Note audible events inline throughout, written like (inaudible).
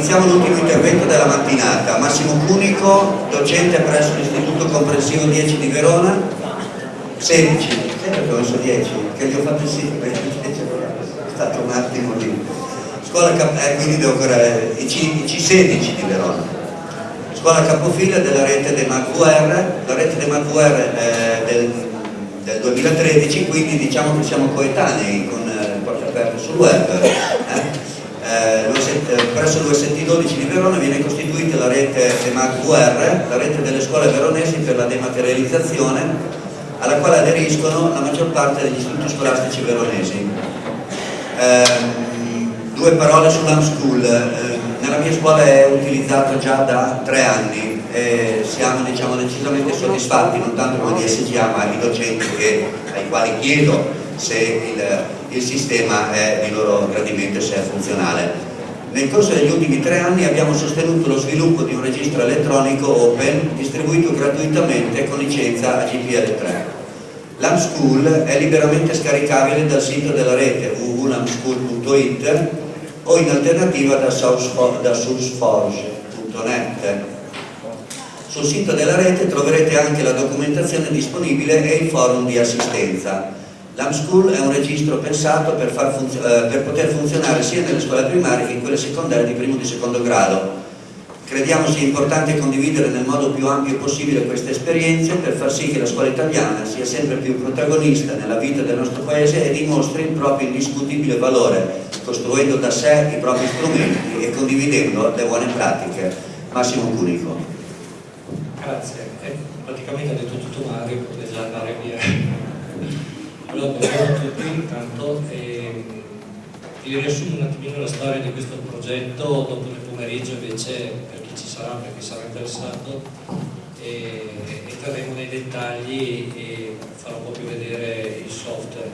iniziamo l'ultimo intervento della mattinata. Massimo Cunico, docente presso l'Istituto Comprensivo 10 di Verona, 16, sempre che ho messo 10, che gli ho fatto il sito, è stato un attimo lì. Scuola, eh, quindi devo ancora, i, C, i C16 di Verona. Scuola capofila della rete dei MacVR, la rete dei MacVR eh, del, del 2013, quindi diciamo che siamo coetanei con eh, porte aperte sul web. Eh? Eh, presso l'UST12 di Verona viene costituita la rete EMAC-VR, la rete delle scuole veronesi per la dematerializzazione, alla quale aderiscono la maggior parte degli istituti scolastici veronesi. Eh, due parole sull'Unschool. Eh, nella mia scuola è utilizzato già da tre anni e siamo diciamo, decisamente soddisfatti, non tanto come DSGA ma i docenti che, ai quali chiedo se il, il sistema è di loro gradimento se è funzionale. Nel corso degli ultimi tre anni abbiamo sostenuto lo sviluppo di un registro elettronico open distribuito gratuitamente con licenza a GPL3. L'Amschool è liberamente scaricabile dal sito della rete www.lamschool.it o in alternativa da sourceforge.net. Sul sito della rete troverete anche la documentazione disponibile e il forum di assistenza. L'AmSchool è un registro pensato per, eh, per, poter funzionare sia nelle scuole primarie che in quelle secondarie di primo e di secondo grado. Crediamo sia importante condividere nel modo più ampio possibile queste esperienze per far sì che la scuola italiana sia sempre più protagonista nella vita del nostro paese e dimostri il proprio indiscutibile valore, costruendo da sé i propri strumenti e condividendo le buone pratiche. Massimo Cunico. Grazie, eh, praticamente ha detto tutto Mario, potete andare via. Allora, a tutti, intanto eh, vi riassumo un attimino la storia di questo progetto, dopo nel pomeriggio invece per chi ci sarà, per chi sarà interessato, eh, entreremo nei dettagli e farò proprio vedere il software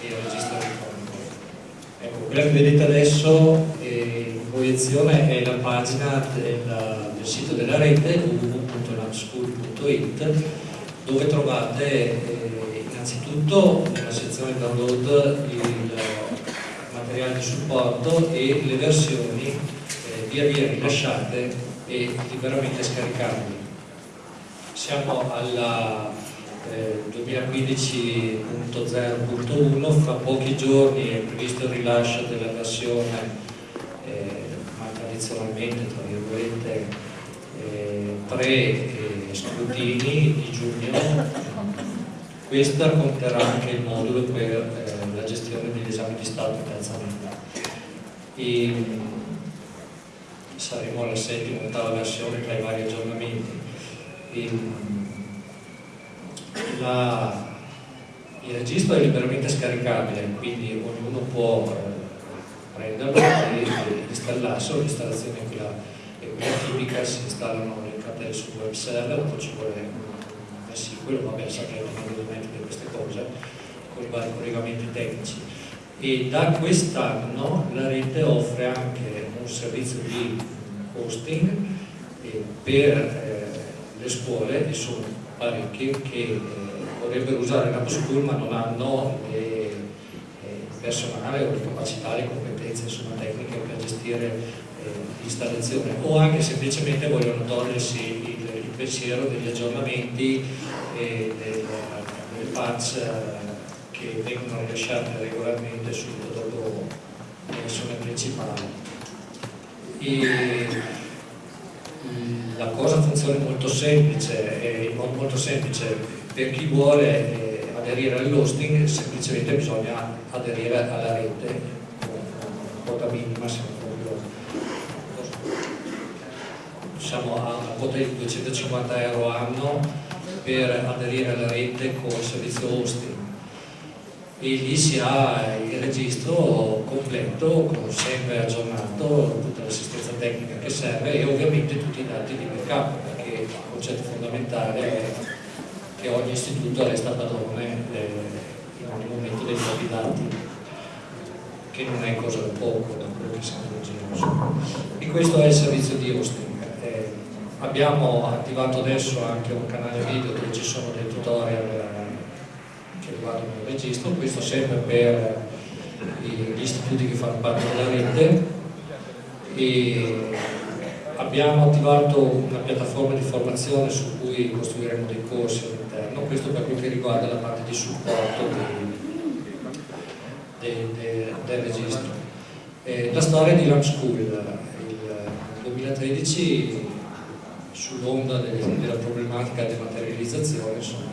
e il registro elettronico. Ecco, quella che vedete adesso eh, in proiezione è la pagina del, del sito della rete www.labschool.it dove trovate eh, innanzitutto nella sezione download il materiale di supporto e le versioni eh, via via rilasciate e liberamente scaricabili. Siamo alla eh, 2015.0.1, fra pochi giorni è previsto il rilascio della versione eh, ma tradizionalmente tra virgolette eh, pre-scrutini di giugno questa conterrà anche il modulo per eh, la gestione degli esami di Stato in terza media. E, saremo alla settima ottava versione tra i vari aggiornamenti. E, la, il registro è liberamente scaricabile, quindi ognuno può eh, prenderlo e installarselo, l'installazione è quella, tipica, si installano le cartelle sul web server, poi ci vuole quello vabbè sappiamo naturalmente di queste cose con i vari collegamenti tecnici. E da quest'anno la rete offre anche un servizio di hosting eh, per eh, le scuole e sono parecchie che eh, vorrebbero usare l'App School ma non hanno il personale o le capacità, le competenze insomma, tecniche per gestire l'installazione. O anche semplicemente vogliono togliersi pensiero degli aggiornamenti e delle, delle patch eh, che vengono rilasciate regolarmente subito dopo la versione principale. E la cosa funziona molto semplice, in molto semplice, per chi vuole eh, aderire all'hosting semplicemente bisogna aderire alla rete con quota minima, siamo a una quota di 250 euro anno per aderire alla rete con il servizio hosting. E lì si ha il registro completo, sempre aggiornato, tutta l'assistenza tecnica che serve e ovviamente tutti i dati di backup perché il concetto fondamentale è che ogni istituto resta padrone in ogni momento dei propri dati che non è cosa da poco da quello che siamo leggendo e questo è il servizio di hosting Abbiamo attivato adesso anche un canale video dove ci sono dei tutorial eh, che riguardano il registro, questo sempre per gli istituti che fanno parte della rete. E abbiamo attivato una piattaforma di formazione su cui costruiremo dei corsi all'interno, questo per quello che riguarda la parte di supporto del, del, del registro. Eh, la storia di Lamp School, il 2013 sull'onda della problematica dematerializzazione, insomma,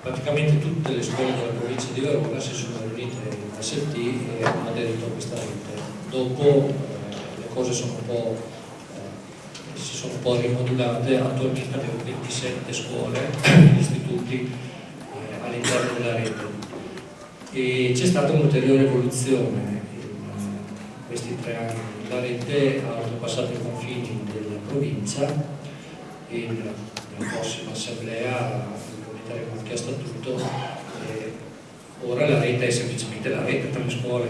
praticamente tutte le scuole della provincia di Verona si sono riunite in ST e hanno aderito a questa rete. Dopo eh, le cose sono eh, si sono un po' rimodulate, attualmente abbiamo 27 scuole, istituti eh, all'interno della rete. E c'è stata un'ulteriore evoluzione in questi tre anni. La rete ha oltrepassato i confini della provincia e nella prossima assemblea implementeremo anche a statuto ora la rete è semplicemente la rete tra le scuole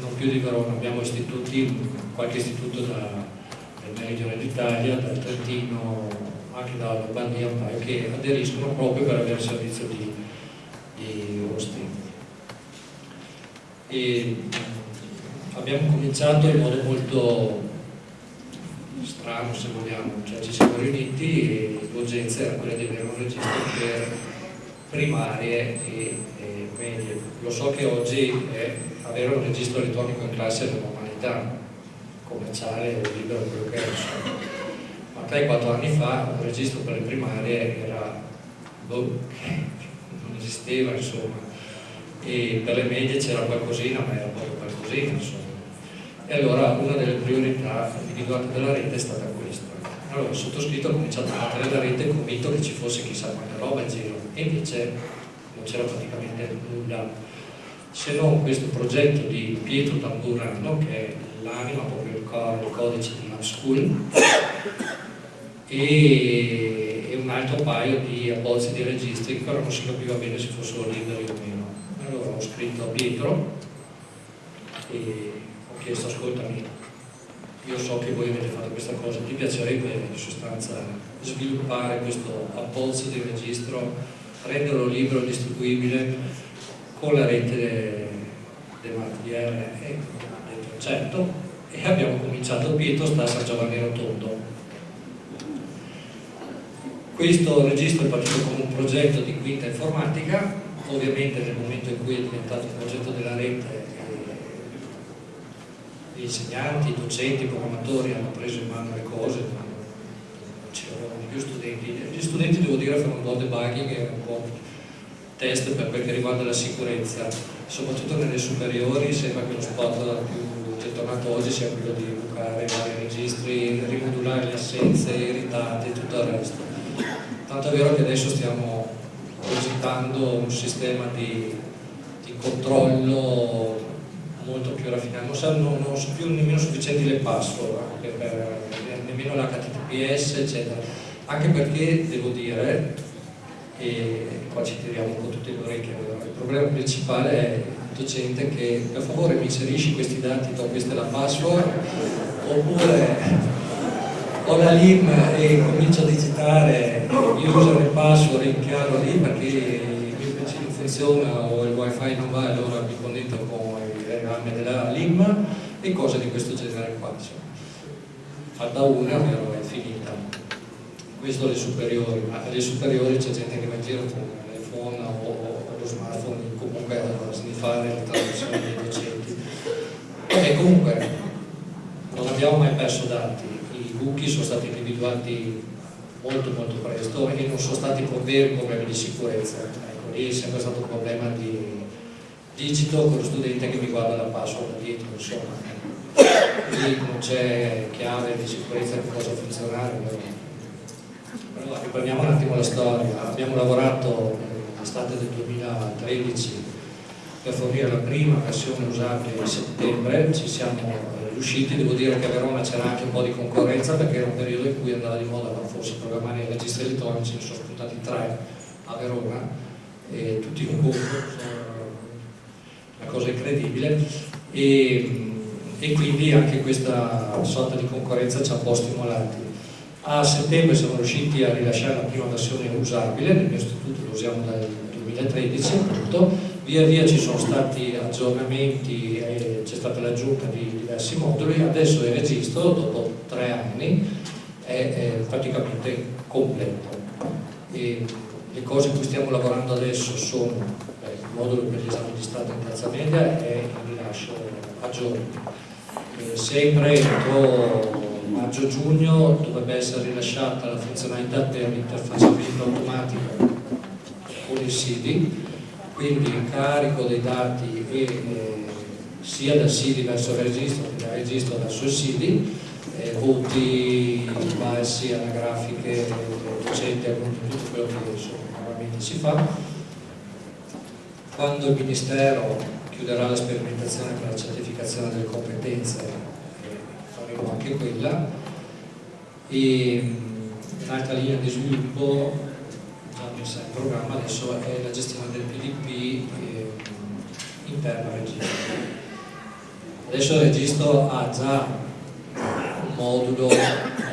non più di Verona abbiamo istituti qualche istituto da, del meridione d'Italia dal Trentino anche da Lombardia un paio che aderiscono proprio per avere servizio di, di hosting e abbiamo cominciato in modo molto strano se vogliamo, cioè ci siamo riuniti e l'urgenza era quella di avere un registro per primarie e, e medie. Lo so che oggi è avere un registro elettronico in classe è una normalità commerciale libero quello che è, insomma. ma 3-4 anni fa un registro per le primarie era boh, (laughs) non esisteva insomma e per le medie c'era qualcosina ma era proprio qualcosina insomma e allora una delle priorità individuate dalla rete è stata questa. Allora il sottoscritto ha cominciato a mettere la rete convinto che ci fosse chissà quanta roba in giro e invece non c'era praticamente nulla se non questo progetto di Pietro Tamburano che è l'anima, proprio il, core, il codice di Lab School e, e, un altro paio di abbozzi di registri che però non si capiva bene se fossero liberi o meno. Allora ho scritto a Pietro e chiesto ascoltami, io so che voi avete fatto questa cosa, ti piacerebbe in sostanza sviluppare questo abbozzo di registro, renderlo libero, distribuibile con la rete del MartDR? E ho detto certo, e abbiamo cominciato, Pietro sta a San Giovanni Rotondo. Questo registro è partito come un progetto di quinta informatica, ovviamente nel momento in cui è diventato un progetto della rete gli insegnanti, i docenti, i programmatori hanno preso in mano le cose, non c'erano più studenti. Gli studenti, devo dire, fanno un po' debugging e un po' test per quel che riguarda la sicurezza, soprattutto nelle superiori sembra che lo spot più gettonato oggi sia quello di bucare vari registri, rimodulare le assenze, i ritardi e tutto il resto. Tanto è vero che adesso stiamo progettando un sistema di, di controllo molto più raffinato, non, so, non, sono più nemmeno sufficienti le password, anche per, nemmeno l'HTTPS, eccetera. Anche perché, devo dire, e qua ci tiriamo un po' tutte le orecchie, il problema principale è il docente che per favore mi inserisci questi dati, do questa è la password, oppure ho la LIM e comincio a digitare user e password in chiaro lì perché il mio PC non funziona o il wifi non va allora mi connetto con programmi della LIM e cose di questo genere qua. Fatta una, però è finita. Questo alle superiori, alle superiori c'è gente che va in giro con l'iPhone o, o, lo smartphone comunque a sniffare le traduzioni dei docenti. E comunque non abbiamo mai perso dati, i cookie sono stati individuati molto molto presto e non sono stati veri problemi di sicurezza. Ecco, lì è sempre stato un problema di digito con lo studente che mi guarda la password dietro, insomma. Lì non c'è chiave di sicurezza che possa funzionare. Però riprendiamo un attimo la storia. Abbiamo lavorato l'estate del 2013 per fornire la prima versione usabile a settembre, ci siamo riusciti, devo dire che a Verona c'era anche un po' di concorrenza perché era un periodo in cui andava di moda forse programmare i registri elettronici, ne sono spuntati tre a Verona e tutti in concorso una cosa incredibile e, e quindi anche questa sorta di concorrenza ci ha un po' stimolati. A settembre siamo riusciti a rilasciare la prima versione usabile, nel mio istituto lo usiamo dal 2013 appunto, via via ci sono stati aggiornamenti, c'è stata l'aggiunta di diversi moduli, adesso il registro dopo tre anni è, è praticamente completo. E le cose in cui stiamo lavorando adesso sono eh, modulo per l'esame di Stato in terza media e il rilascio a giorni. Eh, sempre entro maggio-giugno dovrebbe essere rilasciata la funzionalità per l'interfacciamento automatico con il SIDI quindi il carico dei dati è, eh, sia dal SIDI verso il registro che dal registro verso il SIDI, eh, voti, balsi, anagrafiche, docenti, tutto quello che normalmente si fa. Quando il Ministero chiuderà la sperimentazione per la certificazione delle competenze faremo anche quella e un'altra linea di sviluppo messa in programma adesso è la gestione del PDP eh, interno al registro. Adesso il registro ha già un modulo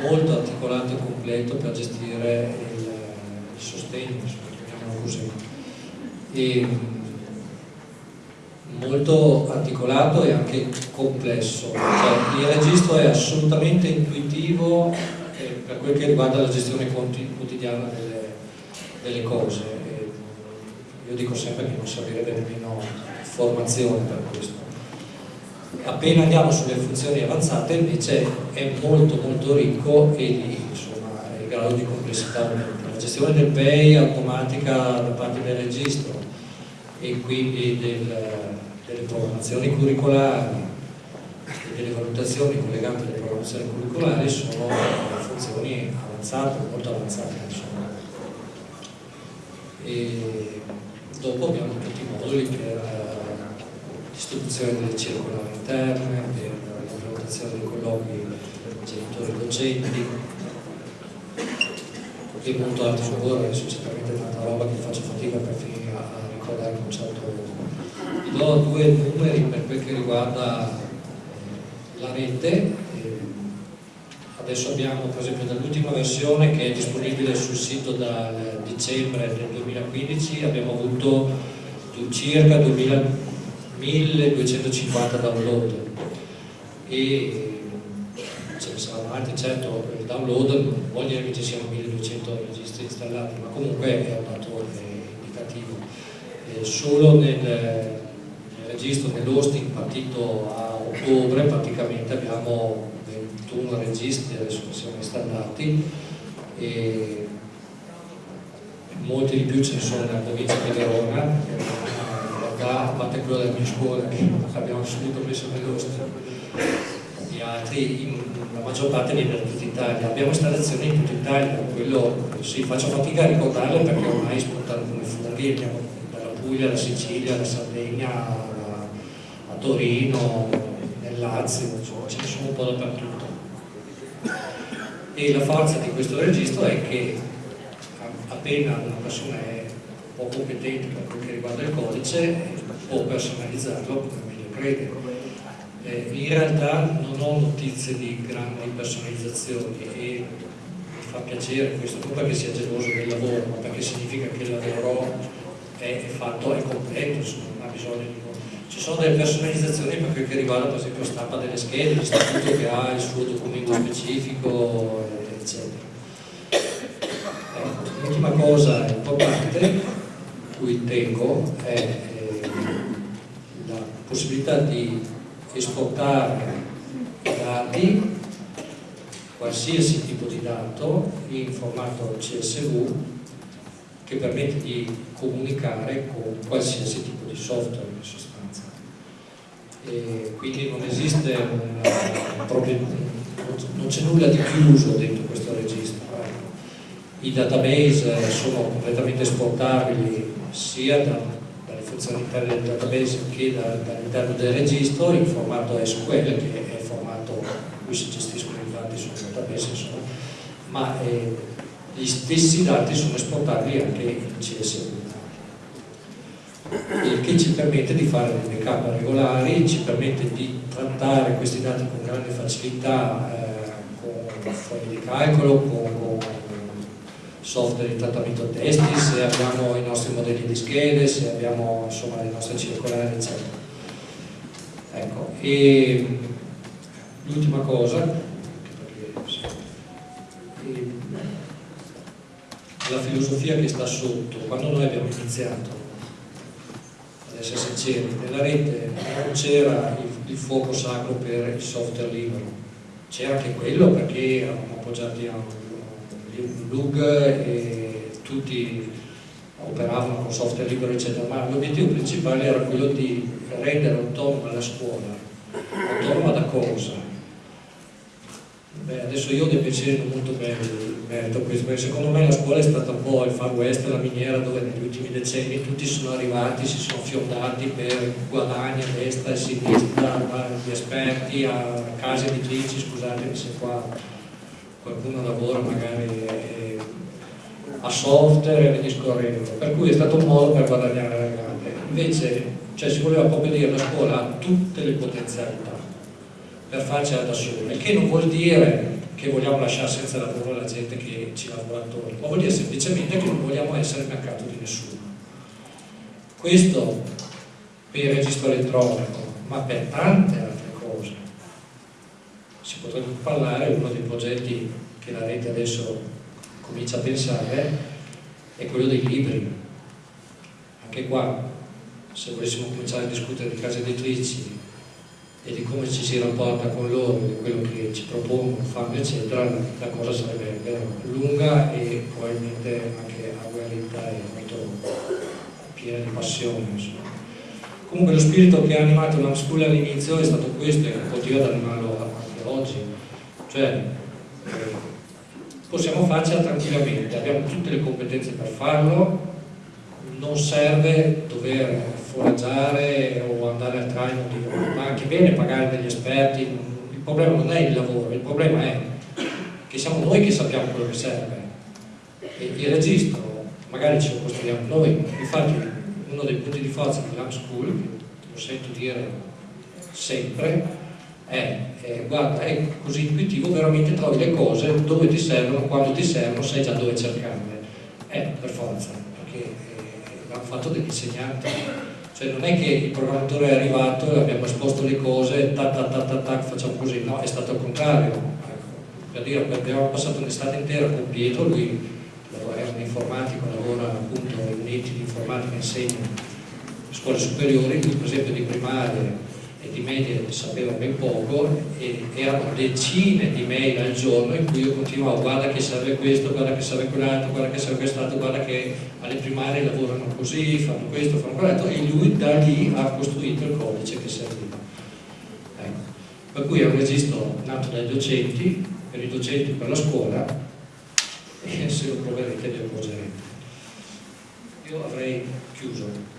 molto articolato e completo per gestire il, il sostegno, così. E, molto articolato e anche complesso. Cioè, il registro è assolutamente intuitivo eh, per quel che riguarda la gestione quotidiana delle delle cose. io dico sempre che non servirebbe nemmeno formazione per questo. Appena andiamo sulle funzioni avanzate invece è molto molto ricco e lì insomma il grado di complessità aumenta. La gestione del pay automatica da parte del registro e quindi del, delle programmazioni curricolari e delle valutazioni collegate alle programmazioni curricolari sono funzioni avanzate, molto avanzate. Insomma e dopo abbiamo tutti i moduli per l'istituzione eh, delle circolari interne, per l'implementazione dei colloqui genitori-docenti e molto altro lavoro, adesso c'è talmente tanta roba che faccio fatica per finire a, ricordare il concetto. Do due numeri per quel che riguarda la rete. Adesso abbiamo per esempio dall'ultima versione che è disponibile sul sito dal dicembre del 2015 abbiamo avuto circa 2000, 1250 download. E ce ne saranno altri certo il download non vuol dire che ci siano 1200 registri installati ma comunque è un dato indicativo. Eh, solo nel registro nell'hosting partito a ottobre praticamente abbiamo 21 registri adesso siamo installati e molti di più ce ne sono nella provincia di Verona realtà a parte quello della mia scuola che abbiamo subito messo nell'ostro gli altri in, la maggior parte viene da tutta Italia. Abbiamo installazioni in tutta Italia quello sì, faccio fatica a ricordarle perché ormai spuntano come funghi abbiamo dalla Puglia, alla Sicilia, alla Sardegna Torino nel Lazio, ce ne sono un po' dappertutto. E la forza di questo registro è che appena una persona è un po' competente per quel che riguarda il codice può personalizzarlo come meglio crede eh, in realtà non ho notizie di grandi personalizzazioni e mi fa piacere questo non perché sia geloso del lavoro ma perché significa che il lavoro è, fatto, è completo insomma, non ha bisogno di ci sono delle personalizzazioni per quel che riguarda per esempio stampa delle schede, l'istituto che ha il suo documento specifico, eccetera. Ecco, l'ultima cosa importante cui tengo è eh, la possibilità di esportare i dati, qualsiasi tipo di dato, in formato CSV che permette di comunicare con qualsiasi tipo di software in sostanza e quindi non esiste un, proprio, non c'è nulla di chiuso dentro questo registro. I database sono completamente esportabili sia da, dalle funzioni interne del database che da, dall'interno del registro in formato SQL che è il formato in cui si gestiscono i dati sul database insomma, ma eh, gli stessi dati sono esportabili anche in CSV il che ci permette di fare dei backup regolari, ci permette di trattare questi dati con grande facilità eh, con fogli di calcolo, con, con software di trattamento testi, se abbiamo i nostri modelli di schede, se abbiamo insomma le nostre circolari, eccetera. Ecco, e l'ultima cosa, la filosofia che sta sotto, quando noi abbiamo iniziato, ad essere sinceri, nella rete non c'era il, il fuoco sacro per il software libero, c'era anche quello perché eravamo appoggiati a un LUG e tutti operavano con software libero eccetera, ma l'obiettivo principale era quello di rendere autonoma la scuola, autonoma da cosa? Beh, adesso io ho dei pensieri molto belli merito questo, perché secondo me la scuola è stata un po' il far west, la miniera dove negli ultimi decenni tutti sono arrivati, si sono fiondati per guadagni a destra e a sinistra, gli esperti, a case editrici, scusatemi se qua qualcuno lavora magari a software e via discorrendo, per cui è stato un modo per guadagnare la grande. Invece cioè, si voleva proprio dire la scuola ha tutte le potenzialità per farcela da sola, il che non vuol dire che vogliamo lasciare senza lavoro la gente che ci lavora attorno, ma vuol dire semplicemente che non vogliamo essere mercato di nessuno. Questo per il registro elettronico, ma per tante altre cose. Si potrebbe parlare, uno dei progetti che la rete adesso comincia a pensare è quello dei libri. Anche qua, se volessimo cominciare a discutere di case editrici e di come ci si rapporta con loro, di quello che ci propongono, fanno eccetera, la cosa sarebbe lunga e probabilmente anche agguerrita e molto piena di passione. Insomma. Comunque lo spirito che ha animato la School all'inizio è stato questo e continua ad animarlo anche oggi, cioè eh, possiamo farcela tranquillamente, abbiamo tutte le competenze per farlo, non serve dover foraggiare o andare al traino, ma anche bene pagare degli esperti, il problema non è il lavoro, il problema è che siamo noi che sappiamo quello che serve. E il registro magari ce lo costruiamo noi, infatti uno dei punti di forza di Lab School, lo sento dire sempre, è, è, guarda, è così intuitivo, veramente trovi le cose dove ti servono, quando ti servono, sai già dove cercarle. È per forza, perché eh, l'hanno fatto degli insegnanti cioè non è che il programmatore è arrivato e abbiamo esposto le cose, tac tac tac tac, tac facciamo così, no, è stato il contrario. Ecco, per dire, abbiamo passato un'estate intera con Pietro, lui era un informatico, lavora appunto in enti di informatica, insegna scuole superiori, lui per esempio di primaria e di media sapeva ben poco e erano decine di mail al giorno in cui io continuavo guarda che serve questo, guarda che serve quell'altro, guarda che serve quest'altro, guarda che alle primarie lavorano così, fanno questo, fanno quell'altro e lui da lì ha costruito il codice che serviva. Ecco. Per cui è un registro nato dai docenti, per i docenti per la scuola e se lo proverete vi accorgerete. Io avrei chiuso.